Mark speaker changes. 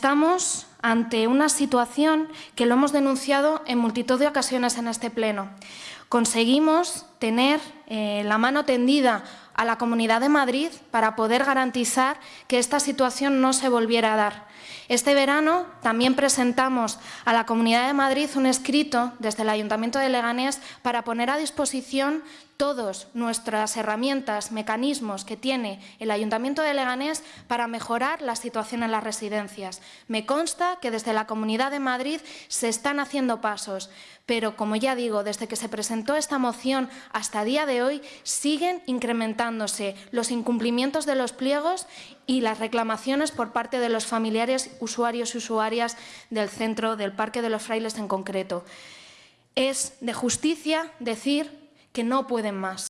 Speaker 1: Estamos ante una situación que lo hemos denunciado en multitud de ocasiones en este Pleno. Conseguimos tener eh, la mano tendida a la Comunidad de Madrid para poder garantizar que esta situación no se volviera a dar. Este verano también presentamos a la Comunidad de Madrid un escrito desde el Ayuntamiento de Leganés para poner a disposición todas nuestras herramientas, mecanismos que tiene el Ayuntamiento de Leganés para mejorar la situación en las residencias. Me consta que desde la Comunidad de Madrid se están haciendo pasos, pero como ya digo, desde que se presentó esta moción hasta día de hoy siguen incrementándose los incumplimientos de los pliegos y las reclamaciones por parte de los familiares, usuarios y usuarias del centro del Parque de los Frailes en concreto. Es de justicia decir que no pueden más.